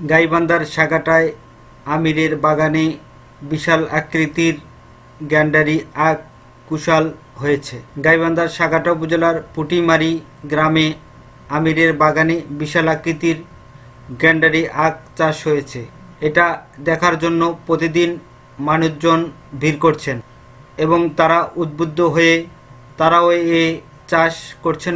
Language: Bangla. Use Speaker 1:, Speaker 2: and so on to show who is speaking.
Speaker 1: গাইবান্ধার সাগাটায় আমিরের বাগানে বিশাল আকৃতির গ্যান্ডারি আখ কুশাল হয়েছে। গাইবান্ধার সাগাটা উপজেলার পুটিমারি গ্রামে আমিরের বাগানে বিশাল আকৃতির গ্যান্ডারি আখ চাষ হয়েছে। এটা দেখার জন্য প্রতিদিন মানুষজন ভিড় করছেন এবং তারা উদ্বুদ্ধ হয়ে তারাও এ চাষ করছেন